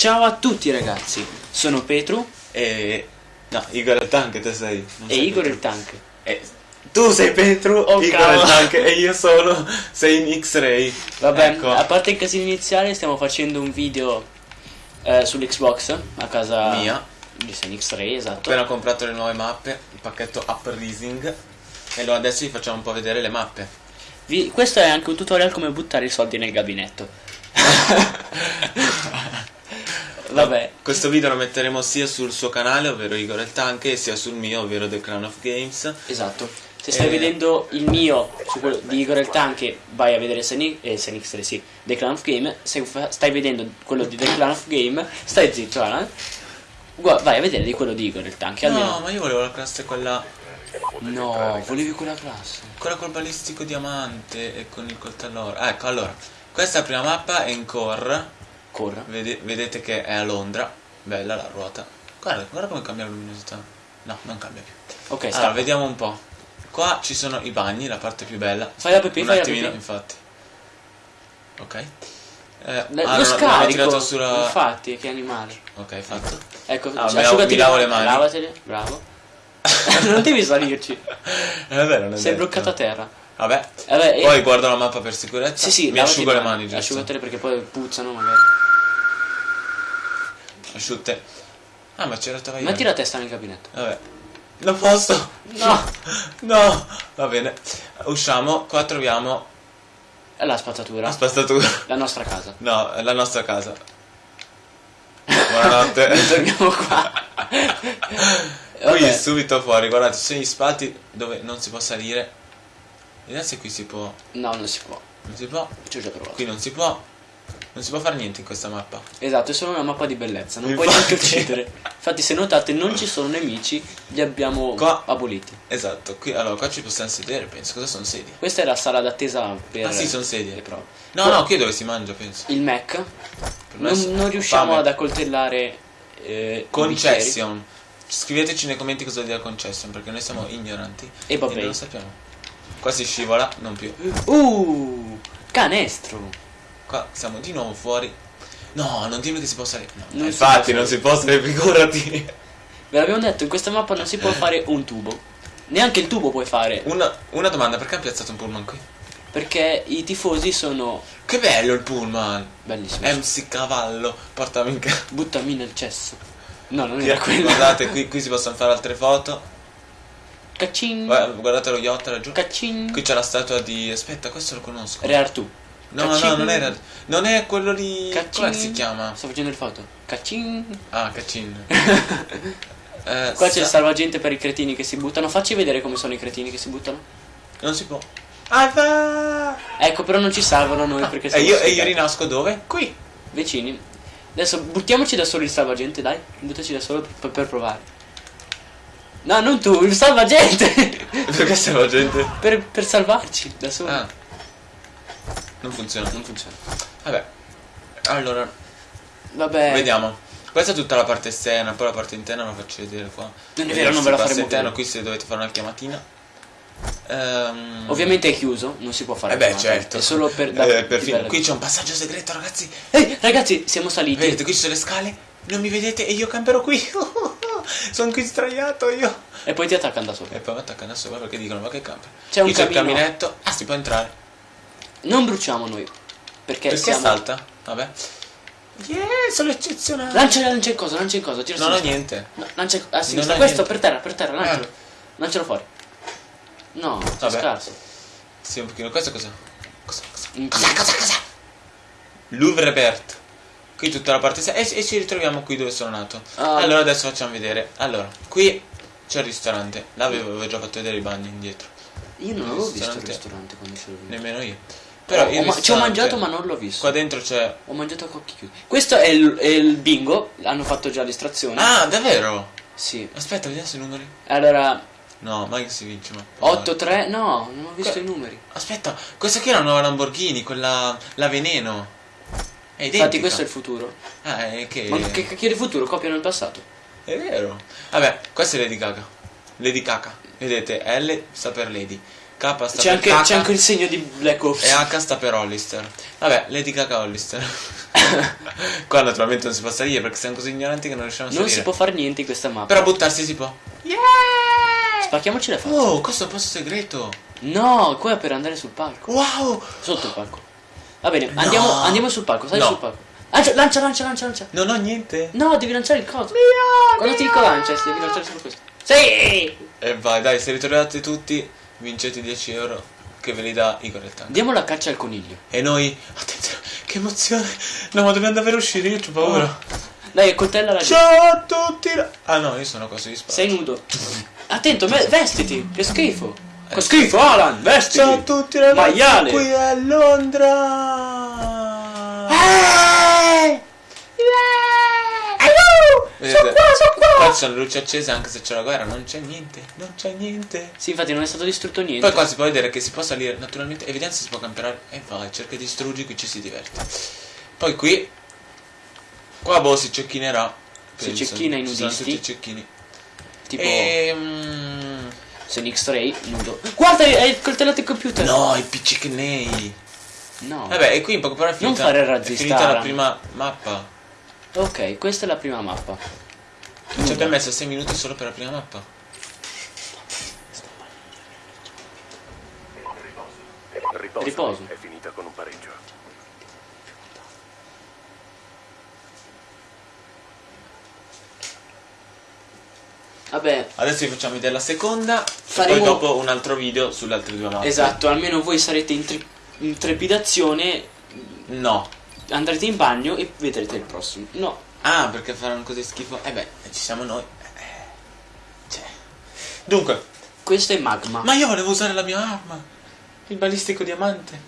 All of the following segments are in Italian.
Ciao a tutti ragazzi, sono Petru E... No, Igor il tank, te sei. e sei Igor Petru. il tank. E... Tu sei Petru, Oh, Igor cavolo. il tank e io sono sei in X-Ray. Vabbè, Ecco. a parte il casino iniziale stiamo facendo un video eh, sull'Xbox a casa Mia. di San X-Ray, Ho esatto. appena comprato le nuove mappe, il pacchetto Up Rising. E allora adesso vi facciamo un po' vedere le mappe. Vi- questo è anche un tutorial come buttare i soldi nel gabinetto. Vabbè, Questo video lo metteremo sia sul suo canale, ovvero Igor il tank, sia sul mio, ovvero The Crown of Games. esatto. Se stai Eh. vedendo il mio su quello di Igor il Tank, vai a vedere eh, San X-Ray, sì, The Clan of Game. Se stai vedendo quello di The Clan of Game, stai zitto, eh? Gua- vai a vedere di quello di Igor il Tank. Almeno... No, ma io volevo la classe quella, No, volevi quella classe. quella col balistico diamante e con il coltello. Ah, ecco, allora, questa prima mappa, è in core. Corra. Vede- vedete che è a Londra. Bella la ruota. Guarda, guarda come cambia la luminosità. No, non cambia più. Ok, Allora, sta. vediamo un po'. Qua ci sono i bagni, la parte più bella. Fai la pipì, un fai la attimino, pipì. infatti. Ok. Eh, lo ho scarico, sulla... infatti, che animale. Ok, fatto. Ecco, Ah, cioè, asciugati mi lavo le mani. Lavatele, bravo. non devi salirci. È vero, non è Sei detto. bloccato a terra. Vabbè. Vabbè, e- Poi guardo la mappa per sicurezza. Sì, sì, Mi asciugo le mani, giusto? Asciugatele perché poi puzzano magari. Asciutte. Ah, ma c'era stava Metti la testa nel gabinetto. Vabbè. Non posso. No. No. Va bene. Usciamo. Qua troviamo È la spazzatura. la spazzatura. La nostra casa. No, è la nostra casa. Buonanotte. Torniamo qua. Qui subito fuori, guardate, ci sono gli spalti dove non si può salire. Vediamo se qui si può. No, non si può. Non si può. Ci ho già provato. Qui non si può. Non si può fare niente in questa mappa. Esatto, è solo una mappa di bellezza. Non Infatti. puoi neanche uccidere. Infatti, se notate, non ci sono nemici. Li abbiamo Qua. aboliti. Esatto, qui allora qua ci possiamo sedere, penso. Cosa sono sedie? Questa è la sala d'attesa per Ah sì, sono sedie. le prove. No, no, qui è dove si mangia, penso. Il Mac. Non, non riusciamo fame. ad accoltellare. Eh, Concession. Scriveteci nei commenti cosa dire concession, perché noi siamo ignoranti. E vabbè. non lo sappiamo. Qua si scivola, non più. Uh, canestro. Qua siamo di nuovo fuori. No, non dirmi che si può salire. No, Non si infatti, non si può salire, figurati. Ve l'abbiamo detto, in questa mappa non si può fare un tubo. Neanche il tubo puoi fare. Una, una domanda, perché hanno piazzato un pullman qui? Perché i tifosi sono Che bello il pullman! bellissimi. MC Cavallo, portami in casa. Buttami nel cesso. No, non era quello. Guardate, qui, qui si possono fare altre foto. Guarda- Guardate lo yacht laggiù. Caccin. Qui c'è la statua di. Aspetta, questo lo conosco. Re Artù. No, Caccin. no, non era. Non è quello lì. Caccin. Come si chiama? Sto facendo il foto. Caccin. Ah, Cacin. Eh, Qua c'è il sa- salvagente per i cretini che si buttano. Facci vedere come sono i cretini che si buttano. Non si può. Ah, va! Ecco, però non ci salvano noi perché E siamo io, e io rinasco dove? Qui. vicini. Adesso buttiamoci da solo il salvagente, dai. Buttaci da solo per, per provare. No, non tu, il salvagente! Perché siamo gente? per, per salvarci da solo. Ah. Non funziona. Non funziona. Vabbè. Allora, Vabbè. vediamo. Questa è tutta la parte esterna, poi la parte interna la faccio vedere qua. Non è vero, non ve la faremo interno, qui se dovete fare una chiamatina. Ehm, Ovviamente è chiuso, non si può fare Eh beh, chiamata. certo. È solo per da- Eh, per bella- Qui c'è un passaggio segreto, ragazzi. Ehi, ragazzi, siamo saliti. Vedete, qui ci sono le scale. Non mi vedete e io camperò qui. Sono qui sdraiato io. E poi ti attaccano da solo. E poi mi attaccano da sopra perché dicono ma che camper. C'è un camino. caminetto. Ah, si può entrare. Non bruciamo noi. Perché, Perché siamo... salta? Vabbè. Yeah, sono eccezionale. Lancia, lancia cosa, lancia in cosa, tira Non ho niente. No, lancia a Non sinistra. Questo niente. per terra, per terra, lancialo. Eh. Lancialo fuori. No, Vabbè. scarso. Sì, un pochino. Questo cosa? Cosa? Cosa? In Cosa? Cosa? Cosa? Louvre Bert. Qui tutta la parte. E, e ci ritroviamo qui dove sono nato. Ah. Allora adesso facciamo vedere. Allora, qui c'è il ristorante. Là avevo, avevo già fatto vedere i bagni indietro. Io non avevo visto il Ristorante. ristorante quando c'ero venuto. Nemmeno io. Però ho ma- ci ho mangiato ma non l'ho visto. Qua dentro c'è. Ho mangiato a occhi chiusi. Questo è il, è il bingo, hanno fatto già l'estrazione. Ah, davvero? Sì. Aspetta, vediamo se i numeri. Allora, No, mai che si vince, ma. 8-3, no, non ho visto Que- i numeri. Aspetta, questa qui è la nuova Lamborghini, quella. la veneno. È identica. Infatti questo è il futuro. Ah, è che. Ma che cacchio di futuro? Copiano il passato. È vero. Vabbè, questa è Lady Gaga. Lady Gaga. Vedete, L sta per Lady. K sta C'è per anche, c'è anche il segno di Black Ops. E H sta per Hollister. Vabbè, Lady Gaga Hollister. Qua naturalmente non si può salire perché siamo così ignoranti che non riusciamo a Non salire. si può fare niente in questa mappa. Però buttarsi si può. Spacchiamoci la faccia. Oh, questo è un posto segreto. No, qua è per andare sul palco. Wow! Sotto il palco. Va bene, andiamo, andiamo sul palco, sali No. sul palco. Lancia, lancia, lancia, lancia, lancia. Non ho niente. No, devi lanciare il coso. Quando ti dico lancia, devi lanciare solo questo. Sì! E vai, dai, se ritrovate tutti, vincete 10 euro che ve li dà Igor il tank. Diamo la caccia al coniglio. E noi, attenzione, che emozione. No, ma dobbiamo davvero uscire, io ho paura. Dai, coltella la Ciao a tutti. Ah no, io sono così di spazio. Sei nudo. Attento, vestiti. Che schifo. Che schifo, Alan, vestiti. Ciao a tutti ragazzi, Maiale. qui a Londra. Vedete? Sono qua, sono ci sono luci accese anche se c'è la guerra, non c'è niente, non c'è niente. Sì, infatti non è stato distrutto niente. Poi qua si può vedere che si può salire naturalmente e se si può camperare. E vai, cerca di distruggi, qui ci si diverte. Poi qui, qua boh si cecchinerà. Si cecchina i Ci sono nudisti. tutti i cecchini. Tipo Ehm... Sonic Stray nudo. Guarda, è il coltello del computer. No, i piccicnei. No. Vabbè, e qui in poche parole è Non finita, fare il è razzista, finita la prima mappa. Ok, questa è la prima mappa. Ci abbiamo messo 6 minuti solo per la prima mappa. Riposo. Riposo. È finita con un pareggio. Vabbè, Adesso vi facciamo vedere la seconda. Faremo- E poi dopo un altro video sulle altre due mappe. esatto, almeno voi sarete in, tre- in trepidazione, No. andrete in bagno e vedrete il prossimo. No, Ah, perché faranno così schifo? Eh beh, ci siamo noi. Eh, Cioè. Dunque, questo è magma. ma io volevo usare la mia arma. Il balistico diamante.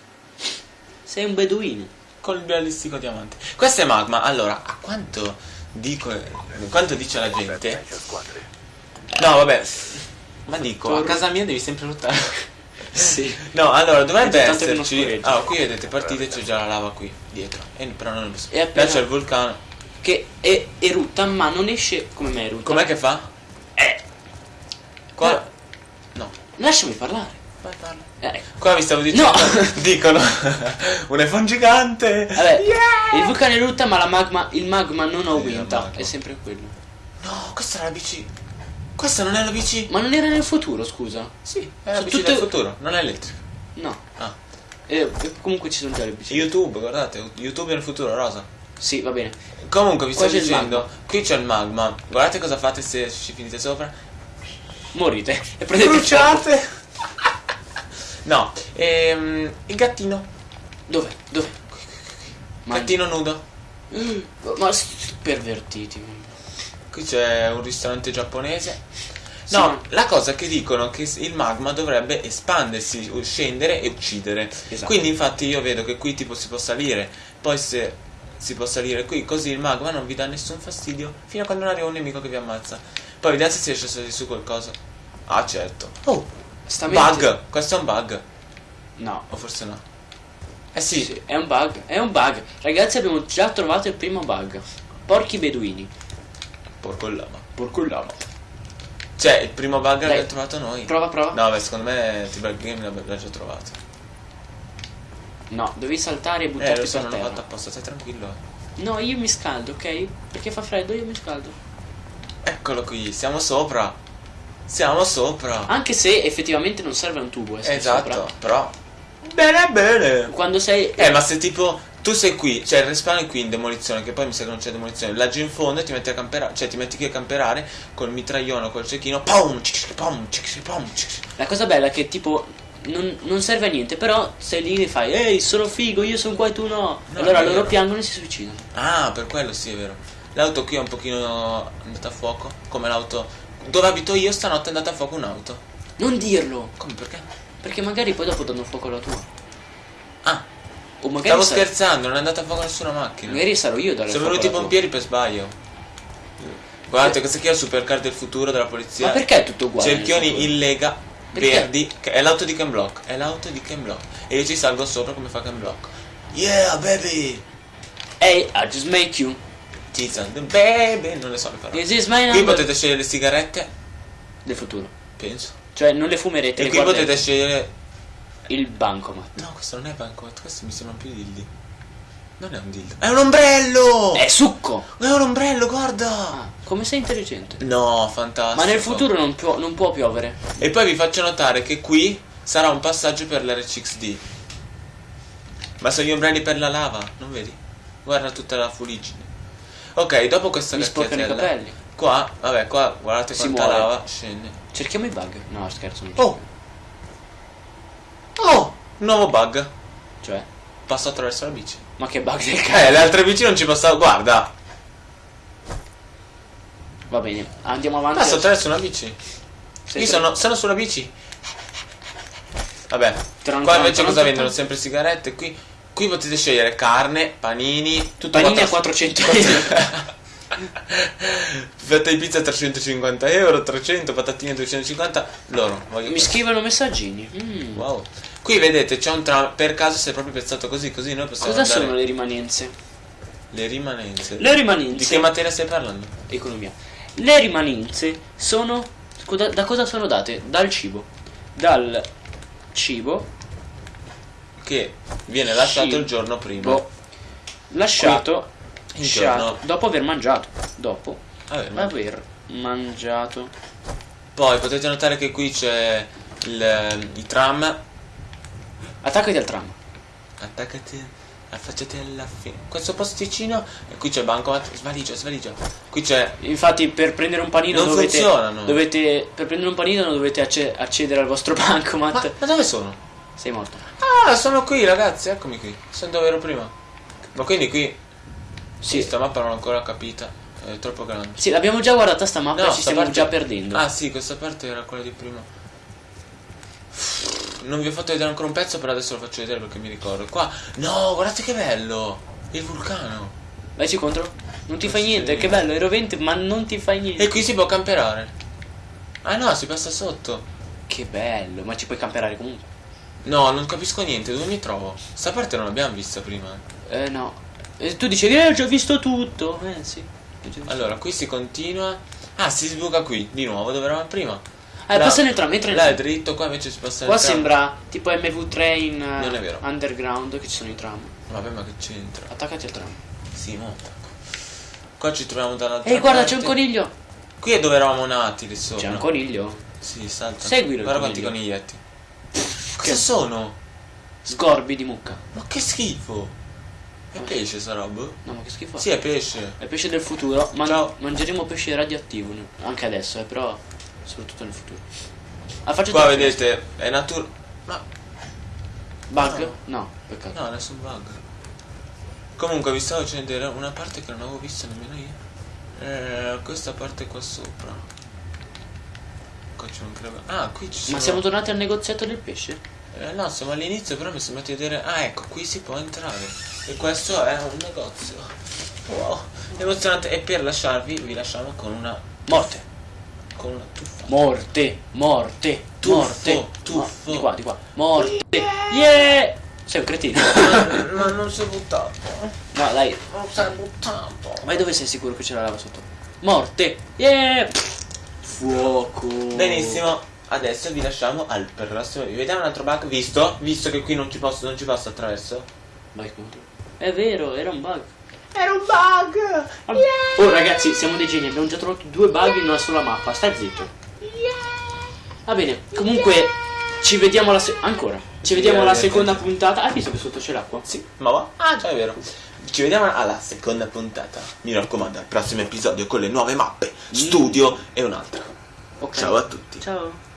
Sei un beduino. Con il balistico diamante. Questo è magma. Allora, a quanto dico. Quanto dice la gente? No, vabbè. Ma dico, a casa mia devi sempre lottare. Sì. No, allora dovrebbe esserci. Allora, qui vedete partite c'è già la lava qui dietro. E però non lo so. E appena- Là c'è il vulcano. È erutta, ma non esce come me erutta. Com'è che fa? Eh. Qua. No. Lasciami parlare. Vai, parla. Eh, ecco. Qua vi stavo dicendo. No. Dicono. un iPhone gigante. Vabbè, Yeah! il vulcano erutta, ma la magma, il magma non aumenta. magma. È sempre quello. No, questa è la bici. Questa non è la bici. Ma non era nel futuro, scusa? Sì, è la Sono bici tutte- del futuro, non è elettrica. No. Ah. Eh, e comunque ci sono già le biciclette. YouTube, guardate, YouTube nel futuro, rosa. Sì, va bene. Comunque vi Qua sto c'è il dicendo, qui c'è il magma. Guardate cosa fate se ci finite sopra. Morite. E prendete il Bruciate! no, ehm, il gattino. Dove? Dove? Ma, Gattino nudo. ma s- pervertiti. Qui c'è un ristorante giapponese. Sì, No, ma- la cosa che dicono è che il magma dovrebbe espandersi, u- scendere e uccidere. Esatto. Quindi infatti io vedo che qui tipo si può salire, poi se si può salire qui, così il magma non vi dà nessun fastidio, fino a quando non arriva un nemico che vi ammazza. Poi vediamo se si riesce a salire su qualcosa. Ah certo. Oh, Sta bug, questo è un bug. No. O forse no. Eh sì, Sì, è un bug. È un bug. Ragazzi, abbiamo già trovato il primo bug. Porchi beduini. porco il lama. Porco lama. Cioè, il primo bug l'abbiamo trovato noi. Prova, prova. No, beh, secondo me T-Bug Game l'abbiamo già trovato. No, devi saltare e Eh, buttarti lo so, per non l'ho terra. fatto apposta, stai tranquillo. eh. No, io mi scaldo, ok? Perché fa freddo, io mi scaldo. Eccolo qui, siamo sopra. Siamo sopra. Anche se effettivamente non serve un tubo essere esatto, sopra. però. Bene, bene. Quando sei... Eh, ma se tipo tu sei qui, cioè il respawn è qui in demolizione, che poi mi sa che non c'è demolizione, laggi in fondo e ti metti a camperare, cioè ti metti qui a camperare col mitraglione col cecchino, pom, cic, pom, cic, pom. La cosa bella è che tipo non, non serve a niente, però sei lì e fai Ehi, sono figo, io sono qua e tu no. No, allora loro vero. piangono e si suicidano. Ah, per quello sì, è vero. L'auto qui è un pochino andata a fuoco, come l'auto dove abito io stanotte è andata a fuoco un'auto. Non dirlo, Come perché? perché magari poi dopo danno fuoco alla tua. Ah, O magari, stavo sa- scherzando, non è andata a fuoco nessuna macchina. magari sarò io a dare Sono venuti i pompieri per sbaglio. Guardate, questa qui è la supercar del futuro della polizia. Ma perché è tutto uguale? Cerchioni in lega, Perché? verdi. che È l'auto di Ken Block. È l'auto di Ken Block. E io ci salgo sopra come fa Ken Block. Yeah, baby! Hey, I just make you. Tizan, baby! Non le so le parole. This Qui potete scegliere le sigarette, Del futuro. penso. Cioè non le fumerete, E le qui guardate. potete scegliere. Il bancomat. No, questo non è bancomat, questo mi sembra più dildi. Non è un dildo. È un ombrello! È succo! È un ombrello, guarda! Ah, come sei intelligente. No, fantastico. Ma nel futuro non può, non può piovere. E poi vi faccio notare che qui sarà un passaggio per l'RCXD. Ma sono gli ombrelli per la lava, non vedi? Guarda tutta la fuligine. Ok, dopo questa Mi sporcano i capelli. Qua, vabbè, qua guardate Si quanta muore. lava scende. Cerchiamo i bug. No, scherzo, Oh! Oh! Nuovo bug. Cioè? Passo attraverso la bici. Ma che bug del Eh, cazzo. le altre bici non ci passavo. Guarda! Va bene, andiamo avanti. Passo adesso. attraverso una bici. Sei Io sono, sono sulla bici. Vabbè, Tran- qua invece cosa vendono? Sempre sigarette. Qui, qui potete scegliere carne, panini, tutto Panini a 400 400 euro. Fetta di pizza 350 euro, 300, patatine 250. Loro, voglio Mi scrivono messaggini. Mm. Wow. Qui vedete c'è un tram. Per caso si è proprio piazzato così, così noi possiamo Cosa andare- sono le rimanenze? le rimanenze. Le rimanenze. Di che materia stai parlando? Economia. Le rimanenze sono. Da cosa sono date? Dal cibo. Dal cibo Che viene lasciato Cibo. il giorno prima. lasciato, lasciato giorno- dopo aver mangiato. Dopo Vabbè, ma- aver mangiato. Poi potete notare che qui c'è il, i tram. Attaccati al tram. Attaccati, affacciati alla fine. Questo posticino. E qui c'è il bancomat. Svaligia, svaligia. Qui c'è. Infatti, per prendere un panino Non dovete, funzionano. dovete. Per prendere un panino dovete acce- accedere al vostro bancomat. Ma, ma dove sono? Sei morto. Ah, sono qui, ragazzi. Eccomi qui. Sono dove ero prima. Ma quindi qui. Sì, Sì. sta mappa non l'ho ancora capita. È troppo grande. Sì, l'abbiamo già guardata sta mappa e ci stiamo parte- già perdendo. Ah, sì, questa parte era quella di prima. Non vi ho fatto vedere ancora un pezzo, però adesso lo faccio vedere perché mi ricordo. Qua, no, guardate che bello! Il vulcano. Vaici contro. Non ti Non fai niente, che bello, è rovente, ma non ti fai niente. E qui si può camperare. Ah no, si passa sotto. Che bello, ma ci puoi camperare comunque. No, non capisco niente, dove mi trovo? Sta parte non l'abbiamo vista prima. Eh no. E tu dicevi, eh, ho già visto tutto. Eh sì. visto. Allora, qui si continua. Ah, si sbuca qui, di nuovo, dove eravamo prima. Eh, Là- passa nel tram, entra nel Là è dritto, qua invece si passa Qua sembra tipo MV Train eh, Non è vero. Underground che ci sono i tram. Vabbè, ma che c'entra? Attaccati al tram. Sì, monta. Qua ci troviamo dall'altra Ehi, guarda, c'è un coniglio. Qui è dove eravamo nati lì sopra. C'è un coniglio. Sì, salta. Seguilo il Guarda quanti coniglietti. Cosa sono? Scorbi di mucca. Ma che schifo! È pesce sta roba? No, ma che schifo. Sì, è pesce. È pesce del futuro. Man- Ciao. mangeremo pesce radioattivo. Anche adesso, eh, però. Soprattutto nel futuro. Ah, faccio Qua te- vedete, è natura. Ma Bug? No, peccato. no, nessun bug. Comunque vi stavo facendo vedere una parte che non avevo visto nemmeno io. Eh, questa parte qua sopra. Qua c'è un crevo. Ah, qui ci sono. Ma siamo tornati al negoziato del pesce? Eh, no, siamo all'inizio, però mi sembra di vedere. Ah, ecco, qui si può entrare. E questo è un negozio. Wow, emozionante. E per lasciarvi, vi lasciamo con una. Morte. Con una tuffa. Morte. Morte. Tuffo, morte. tuffo. Di qua, di qua. Morte. Yeah! Sei un cretino. Ma non si è buttato. No, dai. Non si è buttato. Vai dove sei sicuro che c'è la lava sotto? Morte. Yeah! Fuoco. Benissimo. Adesso vi lasciamo al prossimo video. Vediamo un altro bug. Visto? Visto che qui non ci posso, non ci passo attraverso. Vai. È vero, era un bug. Era un bug! Oh ragazzi, siamo dei geni, abbiamo già trovato due bug in una sola mappa, stai zitto. Va bene, comunque ci vediamo alla ancora. Ci vediamo alla seconda puntata. Hai visto che sotto c'è l'acqua? Sì, ma va? Ah, già è vero. Ci vediamo alla seconda puntata. Mi raccomando, al prossimo episodio con le nuove mappe, studio e un'altra. Ok. Ciao a tutti. Ciao.